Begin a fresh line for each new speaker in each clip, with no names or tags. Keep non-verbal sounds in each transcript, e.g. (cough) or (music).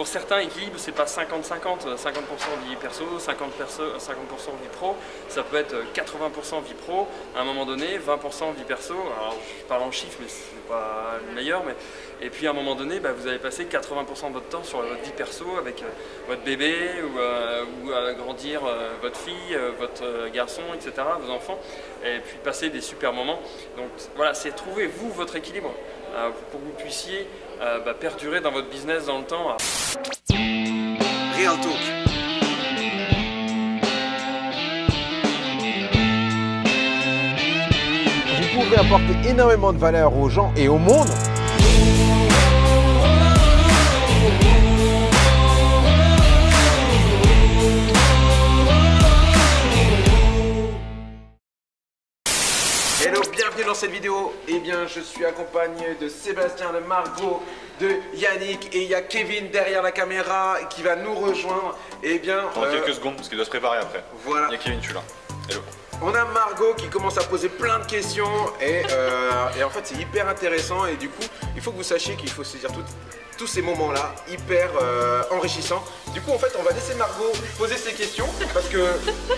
pour certains, équilibre, c'est pas 50-50, 50%, vie perso, 50%, 50 vie pro, ça peut être 80% vie pro, à un moment donné, 20% vie perso, alors je parle en chiffres, mais c'est pas le meilleur, mais... et puis à un moment donné, bah, vous allez passer 80% de votre temps sur votre vie perso avec euh, votre bébé, ou, euh, à grandir euh, votre fille, votre garçon, etc., vos enfants, et puis passer des super moments. Donc voilà, c'est trouver, vous, votre équilibre, pour que vous puissiez bah, perdurer dans votre business dans le temps.
Real Talk. Vous pouvez apporter énormément de valeur aux gens et au monde vidéo. Eh bien, je suis accompagné de Sébastien, de Margot, de Yannick et il y a Kevin derrière la caméra qui va nous rejoindre. Eh bien,
dans euh, quelques secondes parce qu'il doit se préparer après.
Voilà.
Il y a Kevin, tu là. Hello.
On a Margot qui commence à poser plein de questions et, euh, et en fait c'est hyper intéressant et du coup il faut que vous sachiez qu'il faut se dire tout, tous ces moments-là hyper euh, enrichissants. Du coup, en fait, on va laisser Margot poser ses questions parce que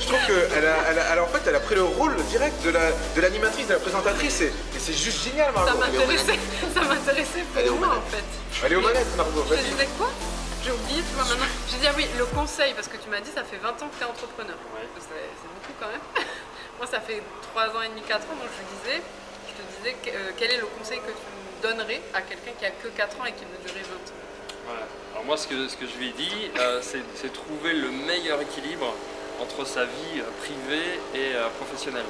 je trouve qu'elle a, elle a, en fait, elle a pris le rôle direct de l'animatrice, de, la présentatrice et, c'est juste génial, Margot.
Ça m'intéressait pour moi, en fait.
Elle est aux manettes, Margot.
Je disais quoi? J'ai oublié, tu vois, maintenant. J'ai dit, ah oui, le conseil, parce que tu m'as dit, ça fait 20 ans que tu es entrepreneur. C'est beaucoup quand même. moi, ça fait 3 ans et demi, 4 ans, donc je disais, je te disais, euh, quel est le conseil que tu donnerais à quelqu'un qui a que 4 ans et qui durer 20 ans
voilà. Alors moi, ce que, ce que je lui ai dit, euh, c'est trouver le meilleur équilibre entre sa vie euh, privée et professionnelle.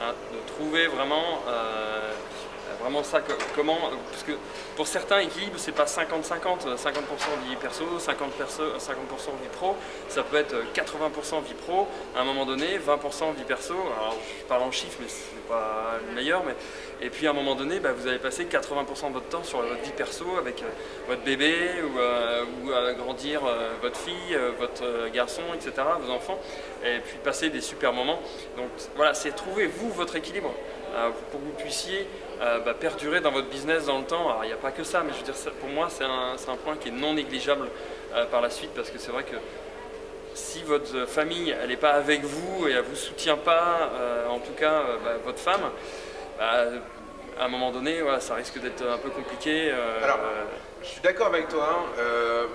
Hein, de trouver vraiment vraiment ça, comment, parce que pour certains équilibre c'est pas 50-50, 50%, vie perso, 50%, 50 vie pro, ça peut être 80% vie pro, à un moment donné, 20% vie perso, alors je parle en chiffres mais c'est pas le meilleur, mais et puis à un moment donné, bah, vous allez passer 80% de votre temps sur votre vie perso avec euh, votre bébé ou, euh, à grandir euh, votre fille, votre garçon, etc., vos enfants, et puis passer des super moments. Donc voilà, c'est trouver vous votre équilibre pour que vous puissiez euh, bah, perdurer dans votre business dans le temps. Alors il n'y a pas que ça, mais je veux dire, pour moi c'est un, un, point qui est non négligeable euh, par la suite parce que c'est vrai que si votre famille elle n'est pas avec vous et elle ne vous soutient pas, euh, en tout cas bah, votre femme, bah, à un moment donné voilà, ça risque d'être un peu compliqué.
Alors, je suis d'accord avec toi, hein,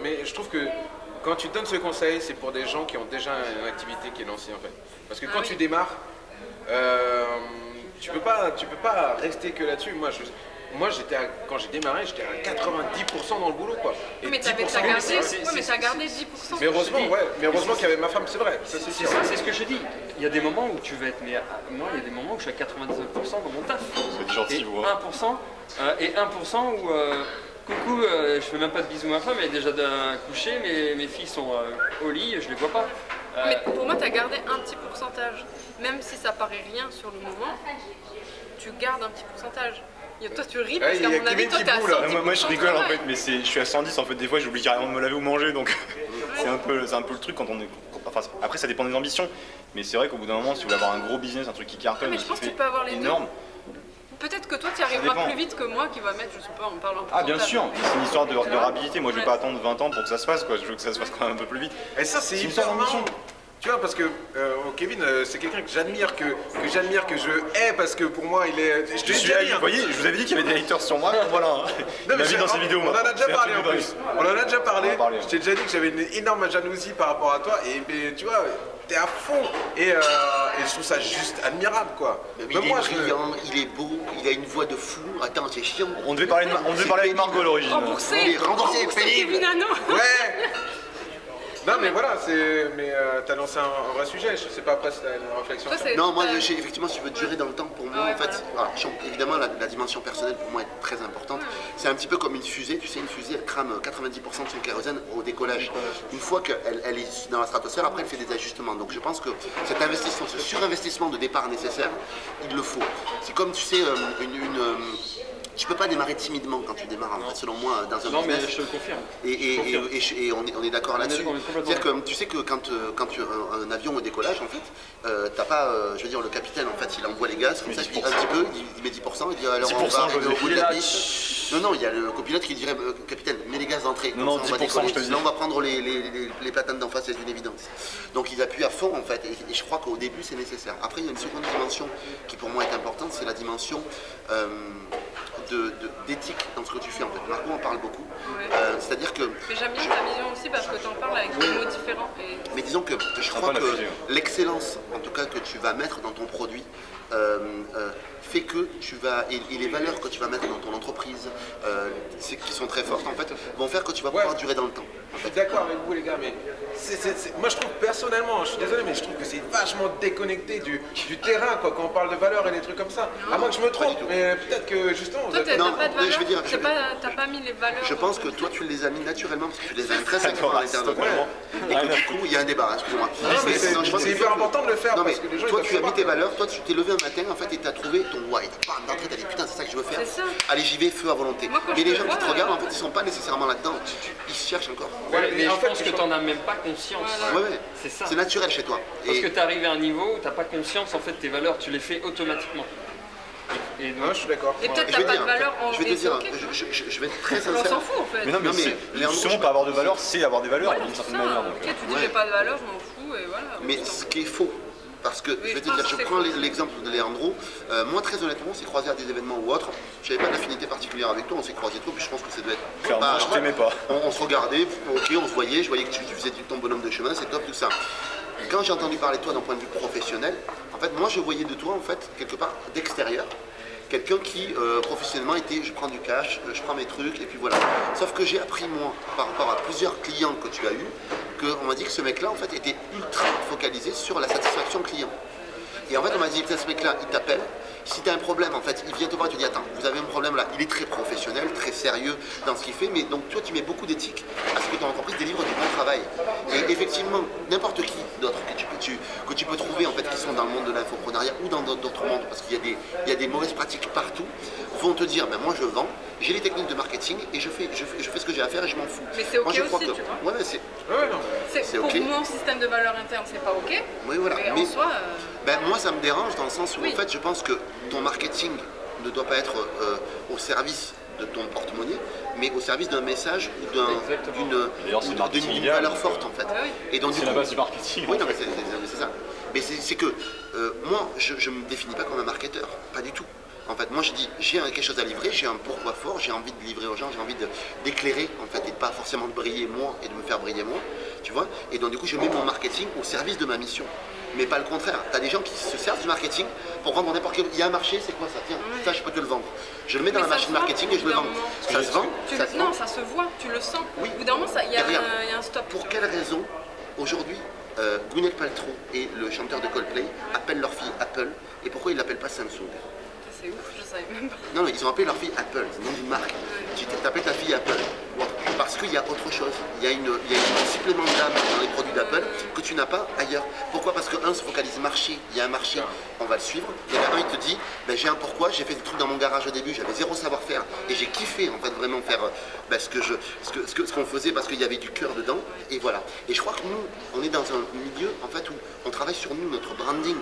mais je trouve que quand tu donnes ce conseil, c'est pour des gens qui ont déjà une activité qui est lancée en fait. Parce que ah quand tu démarres, tu peux pas, tu peux pas rester que là-dessus. Moi, je, moi j'étais quand j'ai démarré, j'étais à 90% dans le boulot quoi.
Et mais t'as gardé, ouais, gardé 10%.
Mais heureusement, ouais, mais heureusement qu'il y avait ma femme, c'est vrai.
C'est ça, c'est ce que je dis. Il y a des moments où tu vas être, mais moi il y a des moments où je suis à 99% dans mon taf.
C'est gentil,
et 1%, euh, et 1% où euh, coucou, euh, je fais même pas de bisous à ma femme, elle est déjà couchée, mes, mes filles sont au lit, je les vois pas.
Mais pour moi, tu as gardé un petit pourcentage. Même si ça paraît rien sur le moment, tu gardes un petit pourcentage. toi tu ris parce qu'à mon avis toi t'es à 110
moi, moi, je rigole en fait mais je suis à 110 en fait des fois j'oublie carrément de me laver ou manger donc c'est un, peu, un peu le truc quand on est enfin, après ça dépend des ambitions mais c'est vrai qu'au bout d'un moment si vous voulez avoir un gros business un truc qui cartonne
mais je pense que tu peux avoir les énorme Peut-être que toi tu arriveras plus vite que moi qui va mettre, je sais pas, en parlant
Ah bien sûr, c'est une histoire de, de rapidité, moi je vais pas attendre 20 ans pour que ça se fasse quoi, je veux que ça se fasse quand même un peu plus vite.
Et ça c'est hyper marrant tu vois, parce que euh, Kevin, euh, c'est quelqu'un que j'admire, que, que j'admire, que je hais, parce que pour moi, il est.
Je te suis Vous voyez, je vous avais dit qu'il y avait des haters sur moi, (laughs) voilà. Non, mais dans ses vidéos.
On en a déjà parlé en plus. On en a déjà parlé. Je t'ai déjà dit que j'avais une énorme jalousie par rapport à toi, et tu vois, t'es à fond. Et, euh, et, je trouve ça juste admirable, quoi.
Mais il est brillant, il est beau, il a une voix de fou. Attends, c'est chiant.
On devait parler, de, on devait parler avec Margot à l'origine.
Remboursé, remboursé,
pénible.
Ouais. (laughs) Non mais voilà, c'est mais euh, t'as lancé un, vrai sujet, je sais pas après si t'as une réflexion.
non, moi effectivement si je veux durer dans le temps, pour moi en fait, évidemment la, dimension personnelle pour moi est très importante. C'est un petit peu comme une fusée, tu sais une fusée elle crame 90% de son kérosène au décollage. Une fois qu'elle elle est dans la stratosphère, après elle fait des ajustements. Donc je pense que cet investissement, ce surinvestissement de départ nécessaire, il le faut. C'est comme tu sais euh, une, une euh, tu peux pas démarrer timidement quand tu démarres, en fait, selon moi, dans un
Non, mais
business.
je te le confirme.
Et, et-
confirme.
et- et je- et on est, on est d'accord là-dessus. C'est-à-dire que tu sais que quand, euh, quand tu un, un avion au décollage, en fait, euh, t'as pas, euh, je veux dire, le capitaine, en fait, il envoie les gaz, comme ça, il dit un petit peu, il, il met 10%, il dit alors on
10%,
va arriver au bout de la piste. Non, non, il y a le copilote qui dirait, euh, capitaine, mets les gaz d'entrée.
Non, non,
on va
10%,
décoller.
je te le dis.
Sinon, on va prendre les, les, les, les platanes d'en face, c'est une évidence. Donc ils appuient à fond, en fait, et, et je crois qu'au début, c'est nécessaire. Après, il y a une seconde dimension qui, pour moi, est importante, c'est la dimension euh, d'éthique dans ce que tu fais, en fait. Marco en parle beaucoup.
Ouais.
Euh, C'est-à-dire que
Mais j'aime bien ta vision aussi parce que tu en parles avec des mots différents. Et
mais disons que je crois que
fusion.
l'excellence, en tout cas que tu vas mettre dans ton produit, euh, euh, fait que tu vas et, et les valeurs que tu vas mettre dans ton entreprise, euh, c'est- qui sont très fortes en fait, vont faire que tu vas
Ouais.
pouvoir durer dans le temps.
Je suis d'accord avec vous les gars, mais moi je trouve personnellement, je suis désolé, mais je trouve que c'est vachement déconnecté du, du terrain quoi, quand on parle de valeurs et des trucs comme ça. À moins que je me trompe, mais peut-être que justement vous
toi,
êtes-
t'as
Non,
t'as pas de
mais je veux dire,
T'as pas, t'as pas mis les valeurs.
Je pense que toi tu les as mis naturellement parce que tu les as intrinsèquement à l'intérieur de
totalement.
Et que du coup il y a un débat, hein, excuse-moi.
C'est
que-
hyper important de le faire
Non mais
parce que les gens
toi tu as mis tes valeurs, toi tu t'es levé un matin en fait et tu as trouvé ton why. Bam, d'entrée t'as dit putain c'est ça que je veux faire. Allez j'y vais, feu à volonté. Mais les gens qui te regardent en
euh,
fait ils sont pas nécessairement là-dedans. Ils cherchent encore.
Mais,
en fait,
pense que tu n'en as même pas conscience. C'est ça.
C'est naturel chez toi.
Parce que tu arrives à un niveau où tu n'as pas conscience en fait de tes valeurs, tu les fais automatiquement. Et
Ouais, je suis d'accord.
Et peut-être t'as pas
dire,
de valeur en
je vais te dire, je, je- je- je vais être très
On
sincère.
s'en fout en fait.
Mais non, mais,
Non, mais
c'est-
Léandre,
justement, pas avoir de valeur, c'est avoir des valeurs d'une certaine manière. donc.
Ok, tu dis j'ai pas de valeur, je m'en fous et voilà.
Mais ce qui est faux, parce que je vais te dire, je prends l'exemple de Leandro. Euh, moi, très honnêtement, on s'est croisé à des événements ou autres. Je n'avais pas d'affinité particulière avec toi, on s'est croisé toi, puis je pense que ça doit être.
Clairement,
Bah,
je t'aimais pas.
On, on se regardait, ok, on se voyait, je voyais que tu, tu faisais ton bonhomme de chemin, c'est top, tout ça. Quand j'ai entendu parler de toi d'un point de vue professionnel, en fait, moi, je voyais de toi, en fait, quelque part d'extérieur, quelqu'un qui, euh, professionnellement, était je prends du cash, euh, je prends mes trucs, et puis voilà. Sauf que j'ai appris, moi, par rapport à plusieurs clients que tu as eus, qu'on m'a dit que ce mec-là, en fait, était ultra focalisé sur la satisfaction client. Et en fait, on m'a dit, putain, ce mec-là, il t'appelle. Si tu as un problème, en fait, il vient te voir et te dit, attends, vous avez un problème là. Il est très professionnel, très sérieux dans ce qu'il fait, mais donc toi, tu mets beaucoup d'éthique à ce que ton entreprise délivre du bon travail. Et effectivement, n'importe qui d'autre que tu, peux, tu- que tu peux trouver, en fait, qui sont dans le monde de l'infoprenariat ou dans d'autres mondes, parce qu'il y, a des- il y a des mauvaises pratiques partout, vont te dire, ben moi, je vends, j'ai les techniques de marketing et je fais, je fais, je fais ce que j'ai à faire et je m'en fous.
Mais c'est
Moi,
ok
je crois
aussi,
que-
tu vois.
Ouais, c'est.
Ouais,
pour
ok.
mon système de valeur interne, c'est pas ok.
Oui, voilà.
Mais,
Mais-
en soi, euh,
Ben, moi, ça me dérange dans le sens où,
Oui.
en fait, je pense que ton marketing ne doit pas être euh, au service de ton porte-monnaie, mais au service d'un message ou d'une valeur forte, en fait.
Ah oui.
Et donc, du
C'est la base du marketing.
oui,
en
non, mais
fait.
c'est ça. Mais c'est que euh, moi, je ne me définis pas comme un marketeur, pas du tout. En fait, moi, je dis, j'ai quelque chose à livrer, j'ai un pourquoi fort, j'ai envie de livrer aux gens, j'ai envie de- d'éclairer, en fait, et pas forcément de briller moi et de me faire briller moi, tu vois. Et donc, du coup, je mets mon marketing au service de ma mission. Mais pas le contraire. Tu as des gens qui se servent du marketing pour vendre n'importe quel. Il y a un marché, c'est quoi ça Tiens, ça, je peux te le vendre. Je le mets dans
Mais
la machine marketing et je le vends. Ça se vend
tu-
ça se
non,
vend.
ça se voit, tu le sens.
Oui.
Au bout d'un moment, il y, a un- stop.
Pour quelle raison, aujourd'hui, euh, Gwyneth Paltrow et le chanteur de Coldplay appellent leur fille Apple et pourquoi ils l'appellent pas Samsung?
C'est ouf, je savais même pas.
Non, mais ils ont appelé leur fille Apple, c'est d'une marque. Tu t'appelles ta fille Apple. Parce qu'il y a autre chose. Il y a, une, il y a un supplément d'âme dans les produits d'Apple que tu n'as pas ailleurs. Pourquoi? Parce que un se focalise marché, il y a un marché, on va le suivre. En a un, il te dit, ben, j'ai un pourquoi, j'ai fait des trucs dans mon garage au début, j'avais zéro savoir-faire. Et j'ai kiffé en fait vraiment faire euh, ben, ce je, ce que- ce que- ce qu'on faisait parce qu'il y avait du cœur dedans. Et voilà. Et je crois que nous, on est dans un milieu en fait où on travaille sur nous, notre branding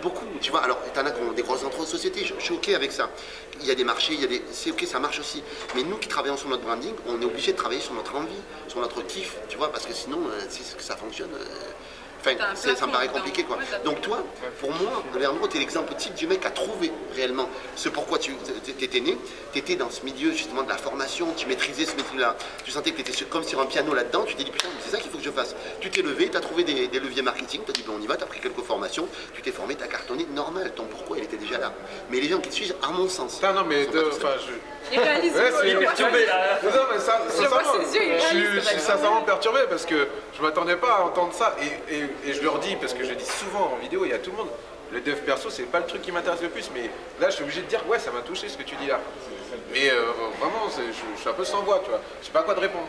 beaucoup, tu vois. Alors, t'en as qui ont des grosses entre sociétés, je, je suis OK avec ça. Il y a des marchés, il y a des. C'est OK, ça marche aussi. Mais nous qui travaillons sur notre branding, on est obligé de travailler sur notre envie, sur notre kiff, tu vois, parce que sinon, euh, si que ça fonctionne. euh, Enfin, ça me paraît compliqué quoi. Donc toi, pour moi, Leandro, t'es l'exemple type du mec à trouver réellement ce pourquoi tu étais né. T'étais dans ce milieu justement de la formation, tu maîtrisais ce métier-là. Tu sentais que t'étais sur- comme sur un piano là-dedans. Tu t'es dit putain, mais c'est ça qu'il faut que je fasse. Tu t'es levé, t'as trouvé des, des leviers marketing, t'as dit bon on y va, t'as pris quelques formations, tu t'es formé, t'as cartonné, normal. Ton pourquoi il était déjà là. Mais les gens qui te suivent, à mon sens.
Putain, non, mais
sont
de-
Il réalise,
Ouais, c'est
perturbé,
ça.
là.
Non, mais ça,
Je vois
sincèrement,
ses yeux, il
je suis-
réalise,
je suis
d'accord.
sincèrement perturbé parce que je m'attendais pas à entendre ça et, et- et je leur dis parce que je dis souvent en vidéo et à tout le monde, le dev perso c'est pas le truc qui m'intéresse le plus mais là je suis obligé de dire ouais ça m'a touché ce que tu dis là. Mais euh, vraiment je, je suis un peu sans voix tu vois, je sais pas à quoi te répondre.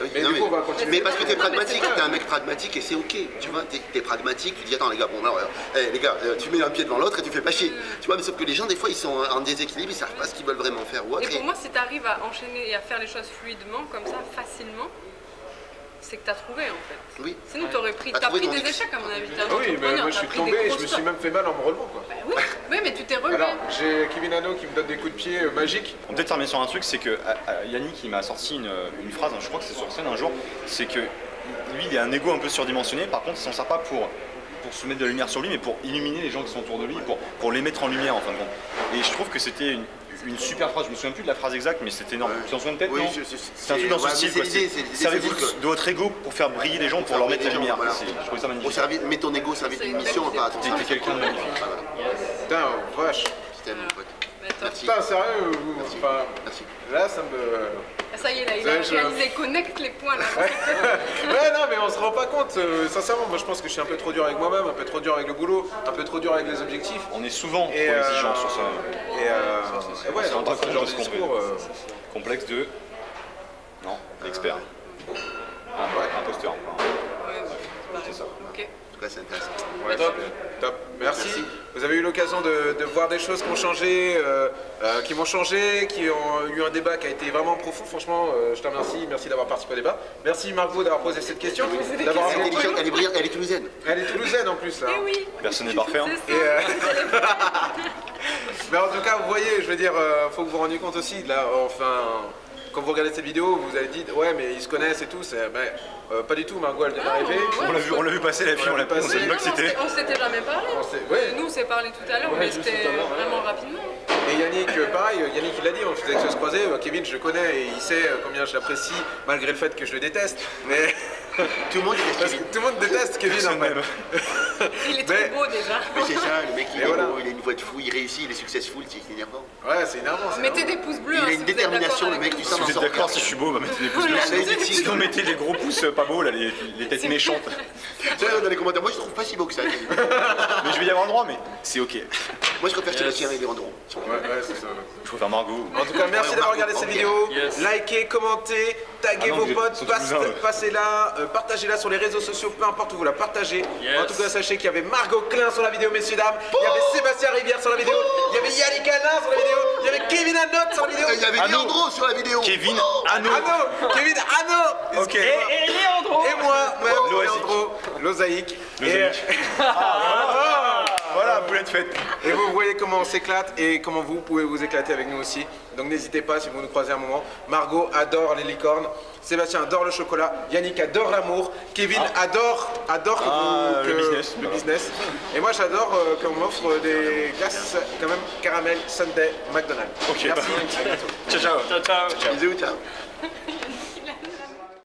Oui,
Mais
non,
du
mais
coup, on va continuer.
Mais parce que t'es pragmatique, t'es un mec pragmatique et c'est ok. Tu vois, t'es es pragmatique, tu dis attends les gars, bon alors, euh, les gars, euh, tu mets un pied devant l'autre et tu fais pas chier. Tu vois, mais sauf que les gens des fois ils sont en déséquilibre, ils savent pas ce qu'ils veulent vraiment faire ou autre.
Et pour
et-
moi, si tu arrives à enchaîner et à faire les choses fluidement, comme ça, facilement, c'est que tu as trouvé en fait.
Oui.
Sinon, tu aurais pris, pris des échecs à mon avis.
Ah oui, mais moi je suis tombé et je me suis même fait mal en me relevant quoi.
Bah oui, oui, mais tu t'es relevé.
Alors, j'ai Kevin Hano qui me donne des coups de pied euh, magiques.
On peut peut-être terminer sur un truc, c'est que à- à- Yannick il m'a sorti une, une phrase, je crois que c'est sur scène un jour, c'est que lui il a un ego un peu surdimensionné, par contre il s'en sert pas pour, pour se mettre de la lumière sur lui, mais pour illuminer les gens qui sont autour de lui, pour, pour les mettre en lumière en fin de compte. Et je trouve que c'était une, une super phrase, je me souviens plus de la phrase exacte, mais c'était énorme. Tu t'en souviens peut-être
Oui,
non C'est un truc dans ce
ouais,
style, Servez-vous de votre ego pour faire briller les gens, pour leur mettre la lumière.
voilà.
Je trouvais ça magnifique.
service, mets ton ego service d'une
une
mission, pas à ton
T'es quelqu'un de magnifique.
Putain, vache.
Je t'aime, mon pote. Merci.
Putain, sérieux, vous-
Merci.
enfin,
Merci.
là ça me.
Ah, Ça y est, là, il
Ouais,
a
je-
réalisé, connecte les points là. (laughs)
Ouais, non, mais on se rend pas compte. euh, sincèrement, moi je pense que je suis un peu trop dur avec moi-même, un peu trop dur avec le boulot, un peu trop dur avec les objectifs.
On est souvent trop
Et, euh,
exigeant sur ça.
Et, euh,
c'est-
et ouais,
c'est un
dans
truc
ce genre
de ce
discours. euh,
Complexe de. Non, l'expert. Un ouais, imposteur.
Ouais,
C'est ça.
Ok.
En tout cas, c'est intéressant.
Ouais, top, top. Merci. Vous avez eu l'occasion de, de voir des choses qui ont changé, euh, euh, qui m'ont changé, qui ont eu un débat qui a été vraiment profond. Franchement, euh, je te remercie. Merci d'avoir participé au débat. Merci Margot d'avoir posé cette question. D'avoir
Elle est elle est brillante, elle est toulousaine.
Elle est toulousaine en plus
oui,
Personne n'est parfait. hein.
Et, euh, (laughs) Mais en tout cas, vous voyez, je veux dire, euh, faut que vous vous rendiez compte aussi, là, enfin, quand vous regardez cette vidéo, vous avez dit, ouais, mais ils se connaissent et tout, c'est, ben, euh, pas du tout, Margot, elle vient
Ah,
d'arriver.
ouais.
On l'a vu, on l'a vu passer la fille, on l'a pas, on
Mais
pas
on
c'était.
s'était- on s'était jamais parlé.
On s'est- ouais.
Nous, on s'est parlé tout à l'heure,
Ouais,
mais c'était
ouais.
vraiment rapidement.
Et Yannick, euh, pareil, Yannick il l'a dit, on faisait que se croiser, euh, Kevin je le connais et il sait combien je l'apprécie, malgré le fait que je le déteste. Mais (laughs)
Tout le monde est
parce que tout le monde déteste Kevin en fait. (laughs)
Il est
Mais-
trop beau déjà.
Mais c'est ça, le mec il est
voilà.
beau, il a une voix de fou, il réussit, il est successful, c'est énervant.
Ouais, c'est énervant.
Mettez
énervant.
des pouces bleus.
Il
hein,
a
si
une
vous
détermination, le mec,
nous.
sens
Si vous êtes d'accord, si je suis beau, bah mettez des (laughs) pouces bleus.
là,
du tigre.
Sinon, mettez des gros pouces euh, pas beaux, là, les, les têtes méchantes.
Tu vois, dans les commentaires, moi je trouve pas si beau que ça. Kevin.
Mais je vais y avoir le droit, mais c'est ok.
Moi je préfère Sébastien et Léandro.
Ouais, ouais, c'est ça.
Je préfère Margot.
En tout cas, merci d'avoir regardé cette vidéo. Likez, commentez, taguez
Ah
vos
vous
potes,
sont
passe- partagez-la sur les réseaux sociaux, peu importe où vous la partagez.
Yes.
En tout cas, sachez qu'il y avait Margot Klein sur la vidéo, messieurs dames. Il y avait Sébastien Rivière sur la vidéo. Il y avait Yannick Alain sur la vidéo. Il y avait Kevin Hanot sur la vidéo.
Il y avait
Anno.
Léandro sur la vidéo.
Kevin Anno.
Hanot, Kevin.
Ok.
Et, et moi, même. Leandro, Lozaïque. Et,
Lozaïque. (laughs) Voilà,
et vous voyez comment on s'éclate et comment vous pouvez vous éclater avec nous aussi. Donc n'hésitez pas si vous nous croisez un moment. Margot adore les licornes. Sébastien adore le chocolat. Yannick adore l'amour. Kevin adore, adore que
Ah,
vous-
le business.
le business. Et moi j'adore euh, qu'on m'offre des glaces quand même caramel Sunday McDonald's.
Ok,
Merci.
bah.
À bientôt.
Ciao, ciao.
Ciao, ciao.
Bisous, ciao.